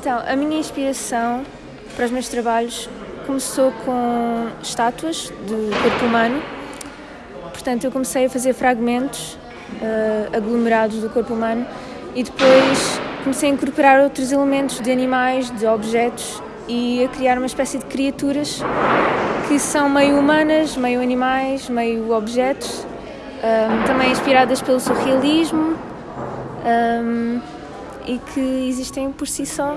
Então, a minha inspiração para os meus trabalhos começou com estátuas do corpo humano. Portanto, eu comecei a fazer fragmentos uh, aglomerados do corpo humano e depois comecei a incorporar outros elementos de animais, de objetos e a criar uma espécie de criaturas que são meio humanas, meio animais, meio objetos, um, também inspiradas pelo surrealismo um, e que existem por si só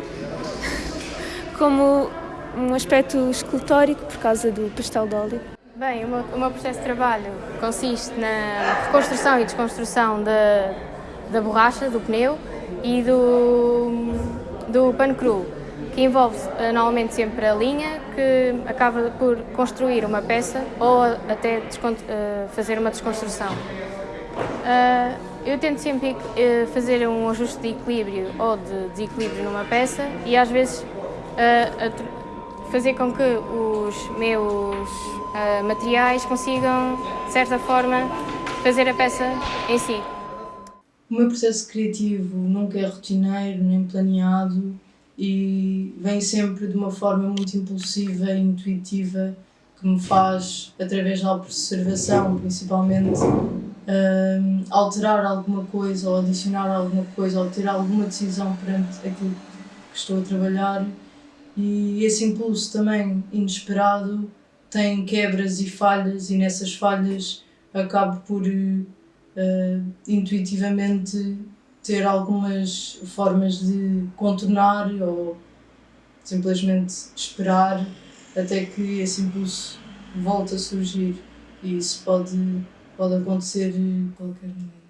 como um aspecto escultórico por causa do pastel de óleo. Bem, o meu, o meu processo de trabalho consiste na reconstrução e desconstrução da, da borracha, do pneu e do, do pano cru, que envolve eh, normalmente sempre a linha, que acaba por construir uma peça ou até uh, fazer uma desconstrução. Uh, eu tento sempre uh, fazer um ajuste de equilíbrio ou de desequilíbrio numa peça e às vezes fazer com que os meus materiais consigam, de certa forma, fazer a peça em si. O meu processo criativo nunca é rotineiro nem planeado e vem sempre de uma forma muito impulsiva e intuitiva que me faz, através da observação principalmente, uh, alterar alguma coisa ou adicionar alguma coisa ou ter alguma decisão perante aquilo que estou a trabalhar e esse impulso também inesperado tem quebras e falhas e nessas falhas acabo por uh, intuitivamente ter algumas formas de contornar ou simplesmente esperar até que esse impulso volte a surgir e isso pode, pode acontecer a qualquer momento.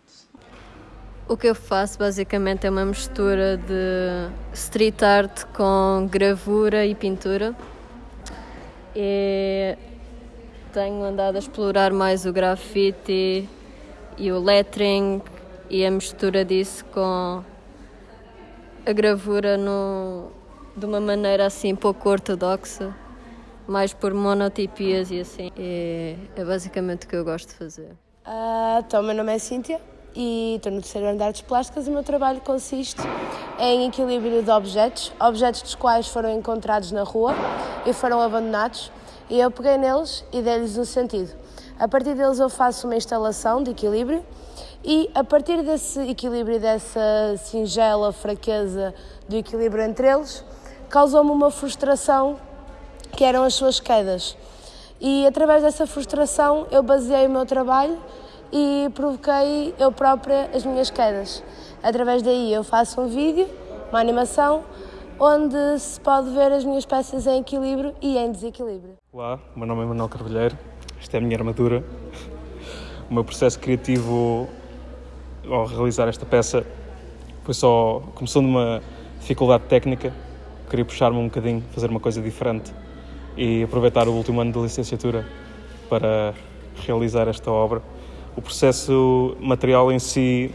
O que eu faço basicamente é uma mistura de street art com gravura e pintura. E tenho andado a explorar mais o grafite e o lettering e a mistura disso com a gravura no, de uma maneira assim pouco ortodoxa, mais por monotipias e assim. E é basicamente o que eu gosto de fazer. Uh, então, meu nome é Cíntia e estou no terceiro andar de plásticas e o meu trabalho consiste em equilíbrio de objetos, objetos dos quais foram encontrados na rua e foram abandonados e eu peguei neles e dei-lhes um sentido. A partir deles eu faço uma instalação de equilíbrio e a partir desse equilíbrio, dessa singela fraqueza do equilíbrio entre eles, causou-me uma frustração que eram as suas quedas. E através dessa frustração eu baseei o meu trabalho e provoquei eu própria as minhas quedas. Através daí eu faço um vídeo, uma animação, onde se pode ver as minhas peças em equilíbrio e em desequilíbrio. Olá, meu nome é Manuel Carvalheiro, esta é a minha armadura. O meu processo criativo ao realizar esta peça foi só. começou numa dificuldade técnica, queria puxar-me um bocadinho, fazer uma coisa diferente e aproveitar o último ano de licenciatura para realizar esta obra. O processo material em si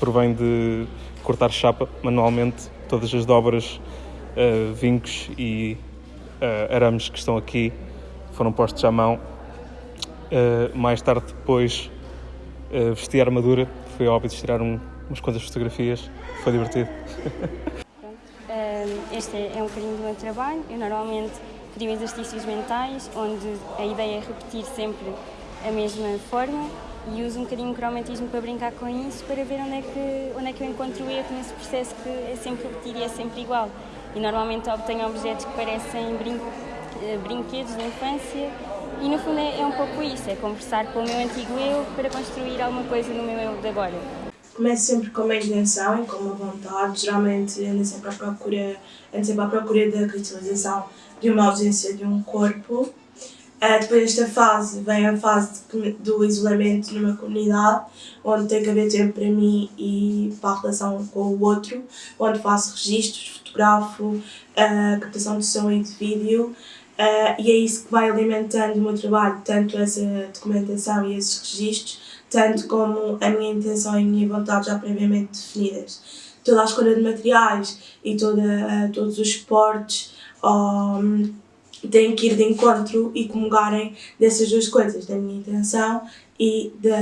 provém de cortar chapa manualmente, todas as dobras, uh, vincos e uh, arames que estão aqui foram postos à mão. Uh, mais tarde depois uh, vesti a armadura, foi óbvio tirar um, umas quantas fotografias, foi divertido. este é um bocadinho do meu trabalho. Eu normalmente crio exercícios mentais, onde a ideia é repetir sempre a mesma forma e uso um bocadinho o cromatismo para brincar com isso, para ver onde é que, onde é que eu encontro o erro nesse processo que é sempre repetir e é sempre igual. E normalmente obtenho objetos que parecem brin eh, brinquedos de infância e no fundo é, é, um pouco isso, é conversar com o meu antigo eu para construir alguma coisa no meu eu de agora. Começo sempre com uma intenção e com uma vontade, geralmente ando sempre à procura, ando sempre à procura da cristalização de uma ausência de um corpo. Uh, depois desta fase vem a fase de, do isolamento numa comunidade, onde tem que haver tempo para mim e para a relação com o outro, onde faço registros, fotografo, uh, captação de som e de vídeo, Uh, e é isso que vai alimentando o meu trabalho, tanto essa documentação e esses registros, tanto como a minha intenção e a minha vontade já previamente definidas. Toda a escolha de materiais e toda, todos os suportes um, têm que ir de encontro e comungarem dessas duas coisas, da minha intenção e da,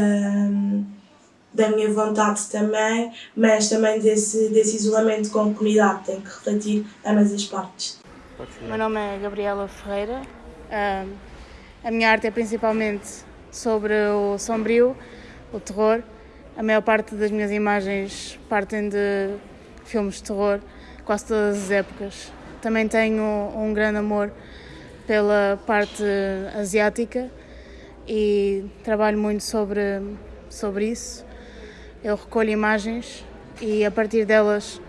da minha vontade também, mas também desse, desse isolamento com a comunidade, tem que refletir ambas as partes. Meu nome é Gabriela Ferreira, a minha arte é principalmente sobre o sombrio, o terror. A maior parte das minhas imagens partem de filmes de terror, quase todas as épocas. Também tenho um grande amor pela parte asiática e trabalho muito sobre, sobre isso. Eu recolho imagens e a partir delas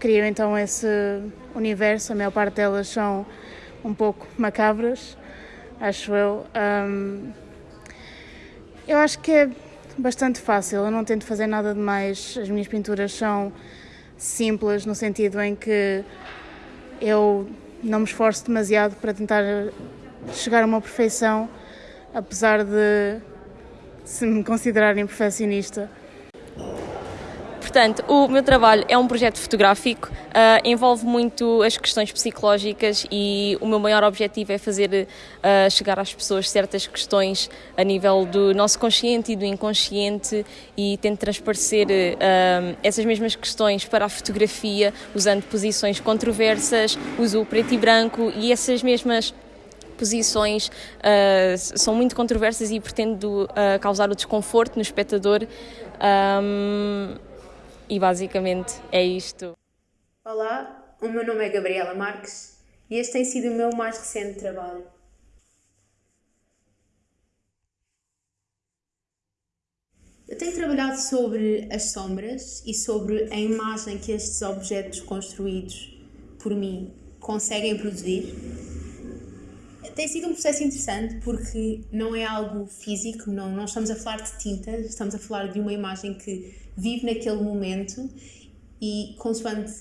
crio então esse universo. A maior parte delas são um pouco macabras, acho eu. Um, eu acho que é bastante fácil, eu não tento fazer nada de mais. As minhas pinturas são simples, no sentido em que eu não me esforço demasiado para tentar chegar a uma perfeição, apesar de se me considerarem perfeccionista. Portanto, o meu trabalho é um projeto fotográfico, uh, envolve muito as questões psicológicas e o meu maior objetivo é fazer uh, chegar às pessoas certas questões a nível do nosso consciente e do inconsciente e tento transparecer uh, essas mesmas questões para a fotografia usando posições controversas, uso preto e branco e essas mesmas posições uh, são muito controversas e pretendo uh, causar o desconforto no espectador. Um, e basicamente é isto. Olá, o meu nome é Gabriela Marques e este tem sido o meu mais recente trabalho. Eu tenho trabalhado sobre as sombras e sobre a imagem que estes objetos construídos por mim conseguem produzir. Tem sido um processo interessante porque não é algo físico, não, não estamos a falar de tinta, estamos a falar de uma imagem que vive naquele momento e consoante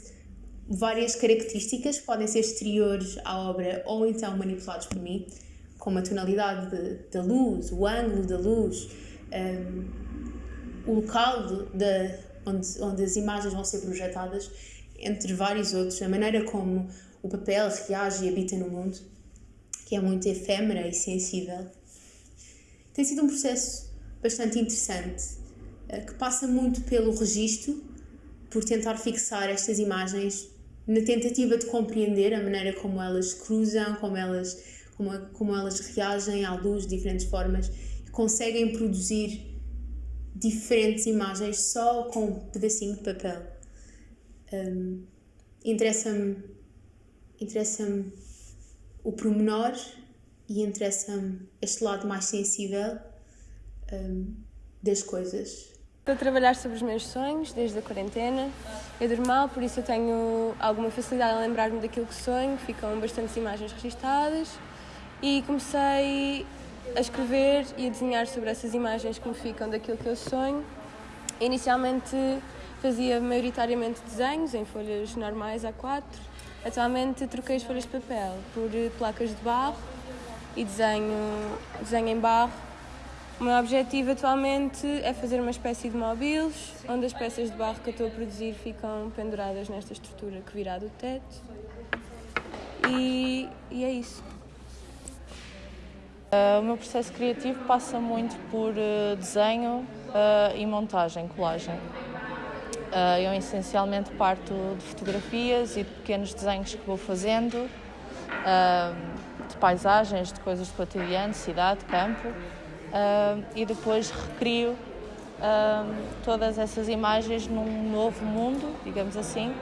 várias características podem ser exteriores à obra ou então manipulados por mim, como a tonalidade da luz, o ângulo da luz, um, o local de, de, onde, onde as imagens vão ser projetadas, entre vários outros, a maneira como o papel reage e habita no mundo, que é muito efêmera e sensível. Tem sido um processo bastante interessante que passa muito pelo registro, por tentar fixar estas imagens na tentativa de compreender a maneira como elas cruzam, como elas, como, como elas reagem à luz de diferentes formas e conseguem produzir diferentes imagens só com um pedacinho de papel. Um, interessa-me interessa-me o pormenor e interessa-me este lado mais sensível um, das coisas. Estou a trabalhar sobre os meus sonhos desde a quarentena. Eu durmo mal, por isso eu tenho alguma facilidade em lembrar-me daquilo que sonho, ficam bastantes imagens registadas e comecei a escrever e a desenhar sobre essas imagens que me ficam daquilo que eu sonho. Inicialmente fazia maioritariamente desenhos em folhas normais A4. Atualmente troquei as folhas de papel por placas de barro e desenho, desenho em barro o meu objetivo atualmente é fazer uma espécie de móveis, onde as peças de barro que eu estou a produzir ficam penduradas nesta estrutura que virá do teto. E, e é isso. Uh, o meu processo criativo passa muito por uh, desenho uh, e montagem, colagem. eu essencialmente parto de fotografias e de pequenos desenhos que vou fazendo, de paisagens, de coisas do cotidiano, cidade, campo uh, e depois recrio uh, todas essas imagens num novo mundo, digamos assim,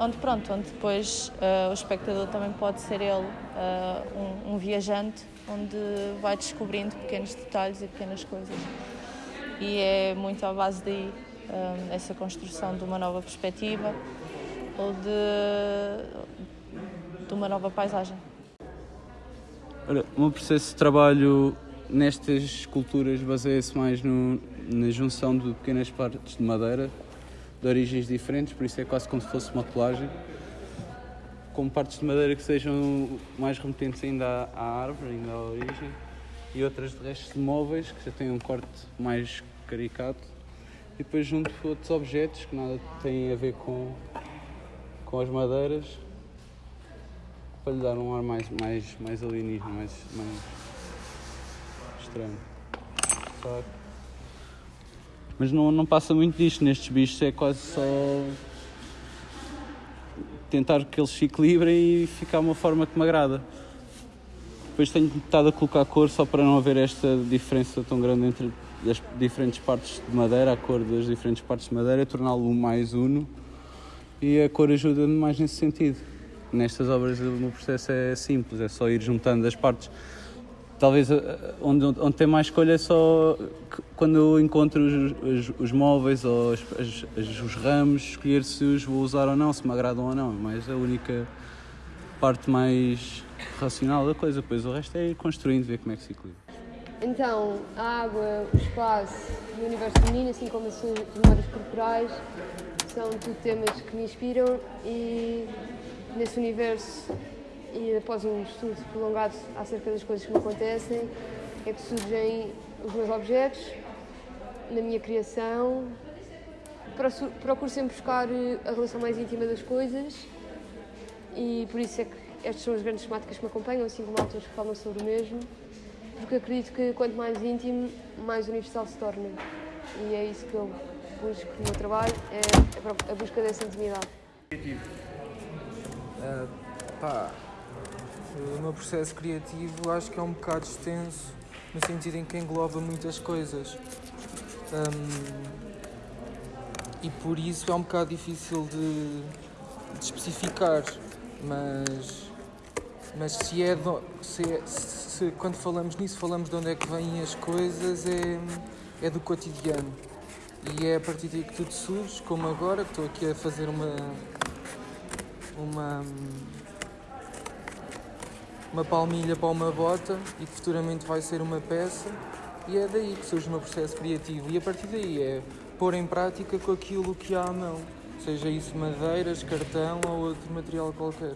onde pronto, onde depois o espectador também pode ser ele um, um, viajante, onde vai descobrindo pequenos detalhes e pequenas coisas. E é muito à base daí essa construção de uma nova perspectiva ou de, de uma nova paisagem. Olha, o meu processo de trabalho nestas esculturas baseia-se mais no, na junção de pequenas partes de madeira de origens diferentes, por isso é quase como se fosse uma colagem, com partes de madeira que sejam mais remetentes ainda à, à árvore, ainda à origem, e outras de restos de móveis que já têm um corte mais caricato, e depois junto outros objetos que nada têm a ver com, com as madeiras, para lhe dar um ar mais, mais, mais alienígena, mais, mais estranho. Mas não, não passa muito disto. Nestes bichos é quase só tentar que eles se equilibrem e ficar uma forma que me agrada. Depois tenho estado a colocar cor só para não haver esta diferença tão grande entre as diferentes partes de madeira, a cor das diferentes partes de madeira, torná-lo mais uno e a cor ajuda-me mais nesse sentido. Nestas obras o meu processo é simples, é só ir juntando as partes. Talvez eh, onde, onde tem mais escolha é só quando encontro os, os, os móveis ou as, os ramos, escolher se os vou usar ou não, se me agradam ou não. Mas a única parte mais racional da coisa, depois o resto é ir construindo, ver como é que se equilibra. Então, a água, o espaço e o universo feminino, assim como as memórias corporais, são tudo temas que me inspiram e nesse universo e após um estudo prolongado acerca das coisas que me acontecem, é que surgem os meus objetos, na minha criação. Procuro sempre buscar eh, a relação mais íntima das coisas e por isso é que estas são as grandes temáticas que me acompanham, assim como autores que falam sobre o mesmo, porque acredito que quanto mais íntimo, mais universal se torna. E é isso que eu busco no meu trabalho, é a busca dessa intimidade. Uh, pá, o meu processo criativo acho que é um bocado extenso, no sentido em que engloba muitas coisas. Um, e por isso é um bocado difícil de, de especificar, mas, mas se é, do, se, é se, quando falamos nisso falamos de onde é que vêm as coisas, é, é do cotidiano. E é a partir daí que tudo surge, como agora, que estou aqui a fazer uma. uma uma palmilha para uma bota e que futuramente vai ser uma peça e é daí que surge o meu processo criativo e a partir daí é pôr em prática com aquilo que há à mão, seja isso madeiras, cartão ou outro material qualquer.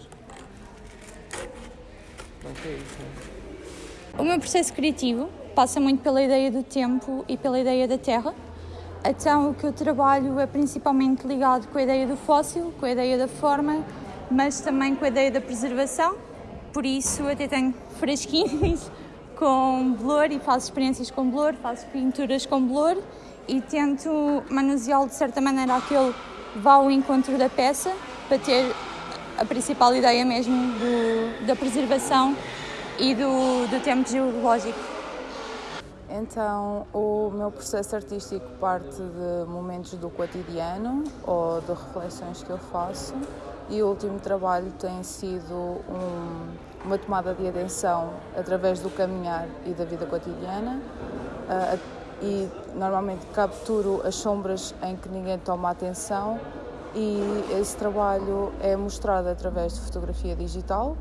É isso. O meu processo criativo passa muito pela ideia do tempo e pela ideia da terra. Então, o que eu trabalho é principalmente ligado com a ideia do fóssil, com a ideia da forma, mas também com a ideia da preservação por isso até tenho fresquinhos com blur e faço experiências com blur, faço pinturas com blur e tento manuseá-lo de certa maneira a que ele vá ao encontro da peça para ter a principal ideia mesmo do, da preservação e do, do tempo geológico. Então, o meu processo artístico parte de momentos do cotidiano ou de reflexões que eu faço e o último trabalho tem sido um, uma tomada de atenção através do caminhar e da vida cotidiana uh, e normalmente capturo as sombras em que ninguém toma atenção e esse trabalho é mostrado através de fotografia digital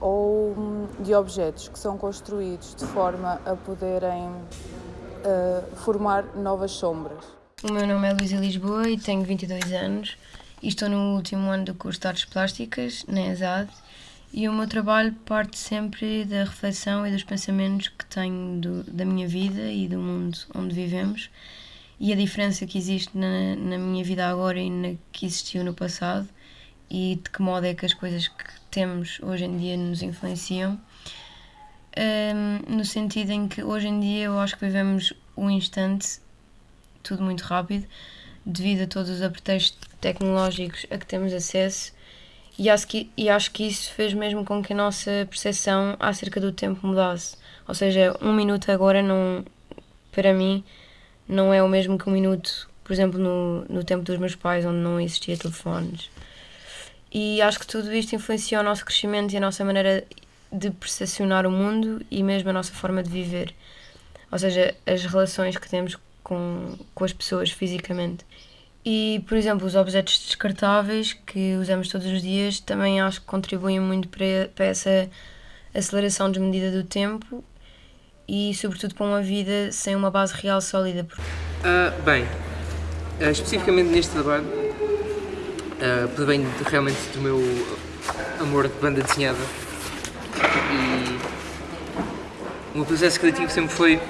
ou hum, de objetos que são construídos de forma a poderem uh, formar novas sombras. O meu nome é Luísa Lisboa e tenho 22 anos e estou no último ano do curso de Artes Plásticas, na ESAD, e o meu trabalho parte sempre da reflexão e dos pensamentos que tenho do, da minha vida e do mundo onde vivemos e a diferença que existe na, na minha vida agora e na que existiu no passado e de que modo é que as coisas que temos hoje em dia nos influenciam. Um, no sentido em que hoje em dia eu acho que vivemos um instante, tudo muito rápido, devido a todos os aperteiros tecnológicos a que temos acesso e acho, que, e acho que isso fez mesmo com que a nossa percepção acerca do tempo mudasse. Ou seja, um minuto agora não, para mim, não é o mesmo que um minuto, por exemplo, no, no tempo dos meus pais, onde não existia telefones. E acho que tudo isto influencia o nosso crescimento e a nossa maneira de percepcionar o mundo e mesmo a nossa forma de viver. Ou seja, as relações que temos com, com as pessoas fisicamente. E, por exemplo, os objetos descartáveis que usamos todos os dias também acho que contribuem muito para, para essa aceleração desmedida do tempo e, sobretudo, para uma vida sem uma base real sólida. Uh, bem, uh, especificamente neste trabalho, uh, provém realmente do meu amor de banda desenhada e o meu processo criativo sempre foi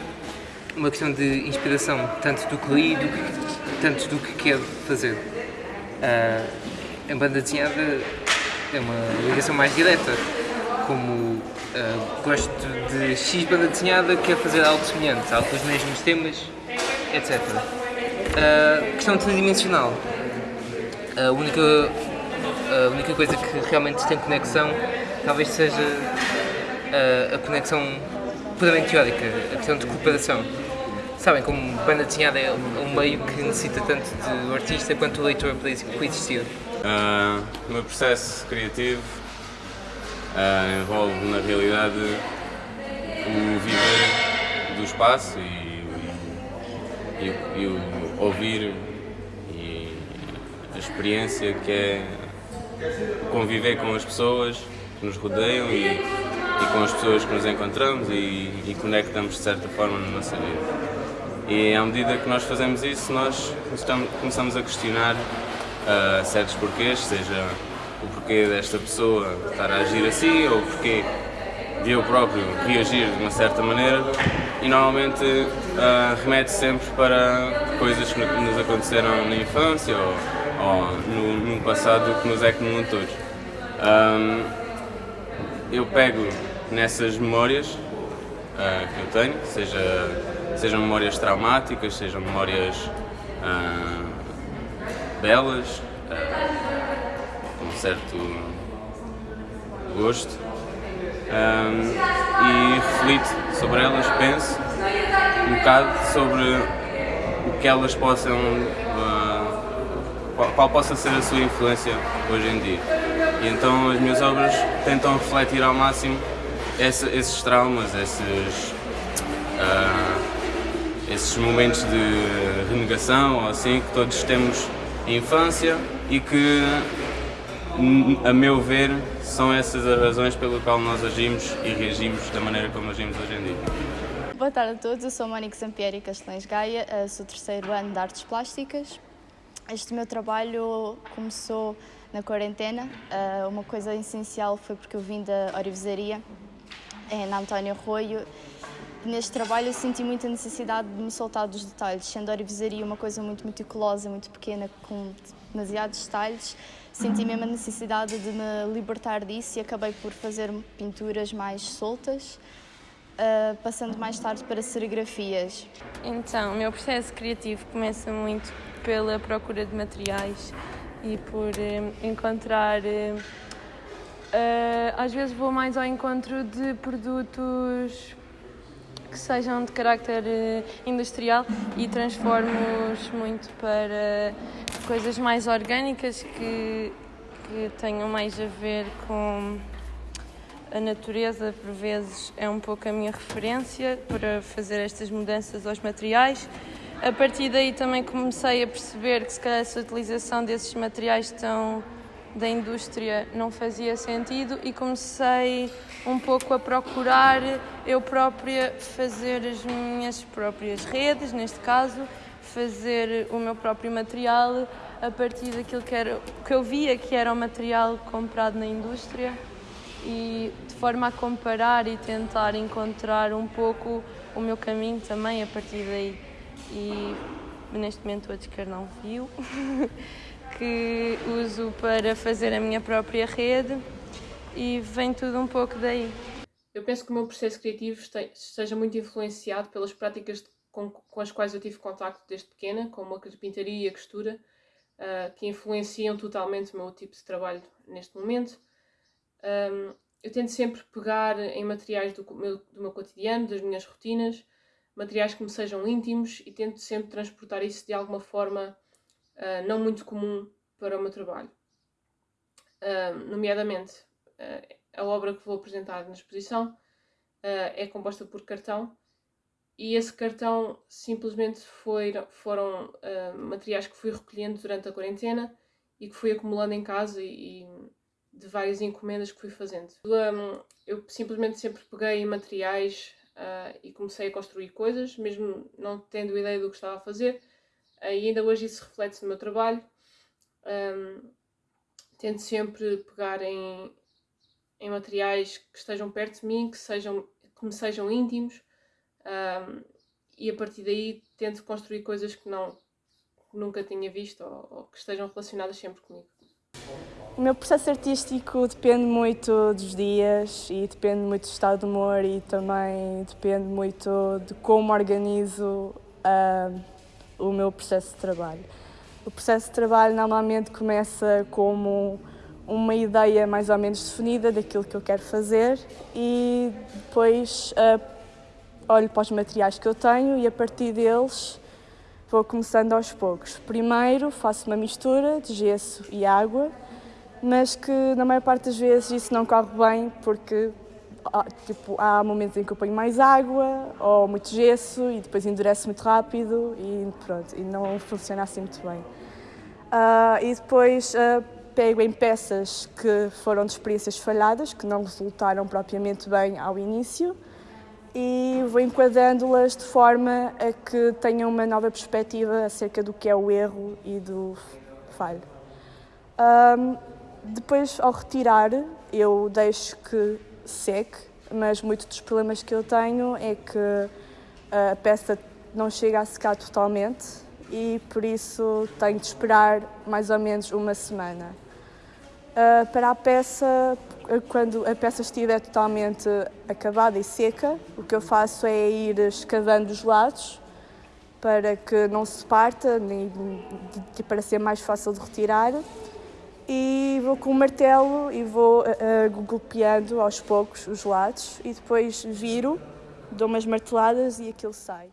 uma questão de inspiração, tanto do que li, do que, tanto do que quero fazer. Uh, a banda desenhada é uma ligação mais direta, como uh, gosto de X banda desenhada, quero fazer algo semelhante, algo com os mesmos temas, etc. Uh, questão tridimensional. A única, a única coisa que realmente tem conexão talvez seja a, a conexão puramente teórica, a questão de cooperação. Sabem, como banda desenhada é um meio que necessita tanto do artista quanto do leitor para coexistir. Uh, o meu processo criativo uh, envolve, na realidade, o viver do espaço e, e, e, o ouvir e a experiência que é conviver com as pessoas que nos rodeiam e, e com as pessoas que nos encontramos e, e conectamos de certa forma na nossa vida. E à medida que nós fazemos isso, nós começamos a questionar uh, certos porquês, seja o porquê desta pessoa estar a agir assim ou o porquê de eu próprio reagir de uma certa maneira e normalmente uh, remete sempre para coisas que nos aconteceram na infância ou, ou no, no, passado que nos é comum a todos. Um, eu pego nessas memórias uh, que eu tenho, seja, sejam memórias traumáticas, sejam memórias uh, belas, com certo gosto, um, e reflito sobre elas, penso um bocado sobre o que elas possam, qual, qual, possa ser a sua influência hoje em dia. E então as minhas obras tentam refletir ao máximo esse, esses traumas, esses, uh, esses momentos de renegação assim que todos temos em infância e que, a meu ver, são essas as razões pelo qual nós agimos e reagimos da maneira como agimos hoje em dia. Boa tarde a todos, eu sou Mónica Sampieri Castelães Gaia, eh, sou terceiro ano de Artes Plásticas. Este meu trabalho começou na quarentena. Eh, uma coisa essencial foi porque eu vim da Orivesaria, na António Arroio. Neste trabalho eu senti muita necessidade de me soltar dos detalhes, sendo a Orivesaria uma coisa muito meticulosa, muito pequena, com demasiados detalhes senti mesmo a necessidade de me libertar disso e acabei por fazer pinturas mais soltas, uh, passando mais tarde para serigrafias. Então, o meu processo criativo começa muito pela procura de materiais e por uh, encontrar. Uh, às vezes vou mais ao encontro de produtos que sejam de carácter industrial e transformo-os muito para coisas mais orgânicas que, que tenham mais a ver com a natureza, por vezes é um pouco a minha referência para fazer estas mudanças aos materiais. A partir daí também comecei a perceber que se calhar essa utilização desses materiais tão da indústria não fazia sentido e comecei um pouco a procurar eu própria fazer as minhas próprias redes, neste caso, fazer o meu próprio material a partir daquilo que, era, que eu via que era o material comprado na indústria e de forma a comparar e tentar encontrar um pouco o meu caminho também a partir daí. E neste momento o que não viu, que uso para fazer a minha própria rede e vem tudo um pouco daí. Eu penso que o meu processo criativo esteja muito influenciado pelas práticas com, com as quais eu tive contacto desde pequena, como a carpintaria e a costura, uh, que influenciam totalmente o meu tipo de trabalho neste momento. Um, eu tento sempre pegar em materiais do meu, do meu cotidiano, das minhas rotinas, materiais que me sejam íntimos e tento sempre transportar isso de alguma forma uh, não muito comum para o meu trabalho. Uh, nomeadamente, uh, a obra que vou apresentar na exposição é composta por cartão e esse cartão simplesmente foi, foram materiais que fui recolhendo durante a quarentena e que fui acumulando em casa e, e de várias encomendas que fui fazendo. Um, eu simplesmente sempre peguei materiais uh, e comecei a construir coisas, mesmo não tendo ideia do que estava a fazer, e ainda hoje isso reflete no meu trabalho. Um, tento sempre pegar em, em materiais que estejam perto de mim, que, sejam, que me sejam íntimos, um, e a partir daí tento construir coisas que não que nunca tinha visto ou, ou, que estejam relacionadas sempre comigo. O meu processo artístico depende muito dos dias e depende muito do estado de humor e também depende muito de como organizo o meu processo de trabalho. O processo de trabalho normalmente começa como uma ideia mais ou menos definida daquilo que eu quero fazer e depois uh, olho para os materiais que eu tenho e a partir deles vou começando aos poucos. Primeiro faço uma mistura de gesso e água, mas que na maior parte das vezes isso não corre bem porque tipo, há momentos em que eu ponho mais água ou muito gesso e depois endurece muito rápido e pronto, e não funciona assim muito bem. Uh, e depois uh, pego em peças que foram de experiências falhadas, que não resultaram propriamente bem ao início, e vou enquadrando-las de forma a que tenham uma nova perspectiva acerca do que é o erro e do falho. Um, depois, ao retirar, eu deixo que seque, mas muitos dos problemas que eu tenho é que a peça não chega a secar totalmente e por isso tenho de esperar mais ou menos uma semana. Uh, para a peça, quando a peça estiver totalmente acabada e seca, o que eu faço é ir escavando os lados para que não se parta, nem, para ser mais fácil de retirar e vou com o martelo e vou uh, golpeando aos poucos os lados e depois viro, dou umas marteladas e aquilo sai.